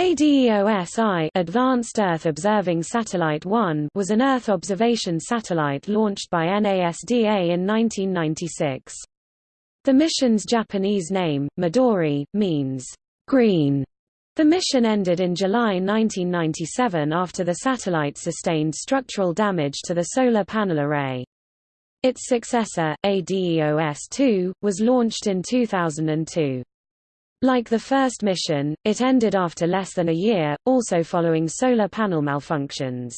ADEOS-I Advanced Earth Observing Satellite 1 was an Earth observation satellite launched by NASDA in 1996. The mission's Japanese name, Midori, means green. The mission ended in July 1997 after the satellite sustained structural damage to the solar panel array. Its successor, ADEOS-2, was launched in 2002. Like the first mission, it ended after less than a year, also following solar panel malfunctions.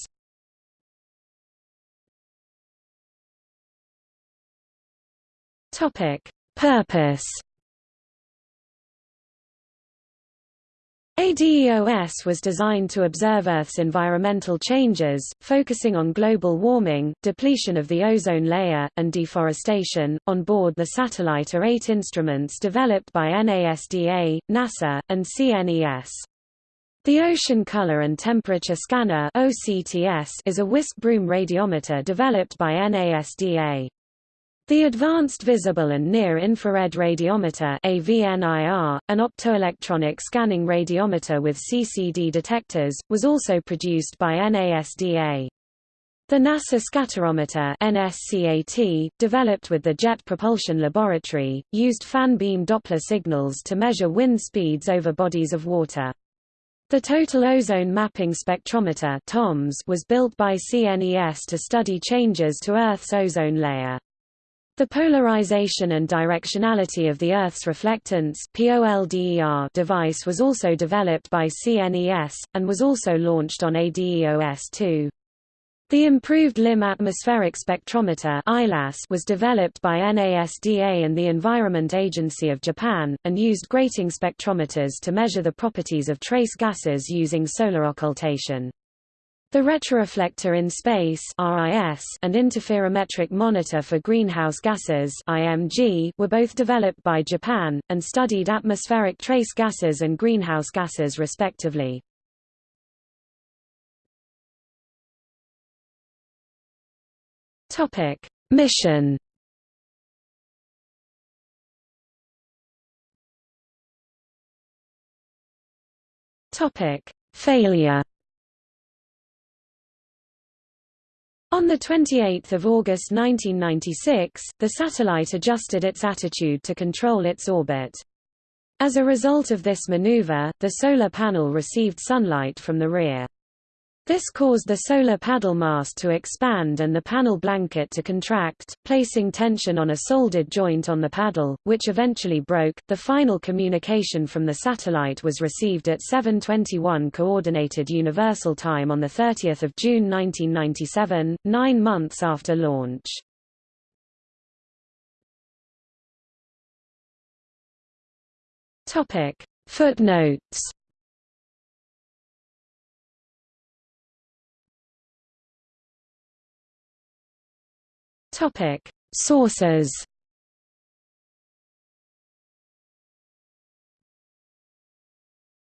Purpose ADEOS was designed to observe Earth's environmental changes, focusing on global warming, depletion of the ozone layer, and deforestation. On board the satellite are eight instruments developed by NASDA, NASA, and CNES. The Ocean Color and Temperature Scanner is a whisk broom radiometer developed by NASDA. The Advanced Visible and Near-Infrared Radiometer AVNIR, an optoelectronic scanning radiometer with CCD detectors, was also produced by NASDA. The NASA Scatterometer NSCAT, developed with the Jet Propulsion Laboratory, used fan beam Doppler signals to measure wind speeds over bodies of water. The Total Ozone Mapping Spectrometer was built by CNES to study changes to Earth's ozone layer. The polarization and directionality of the Earth's reflectance device was also developed by CNES, and was also launched on ADEOS-2. The improved Limb atmospheric spectrometer was developed by NASDA and the Environment Agency of Japan, and used grating spectrometers to measure the properties of trace gases using solar occultation. The retroreflector in space (RIS) and interferometric monitor for greenhouse gases (IMG) were both developed by Japan and studied atmospheric trace gases and greenhouse gases respectively. Topic: Mission Topic: Failure On 28 August 1996, the satellite adjusted its attitude to control its orbit. As a result of this maneuver, the solar panel received sunlight from the rear. This caused the solar paddle mast to expand and the panel blanket to contract, placing tension on a soldered joint on the paddle, which eventually broke. The final communication from the satellite was received at 7:21 coordinated universal time on the 30th of June 1997, 9 months after launch. Topic: Footnotes Topic: Sources.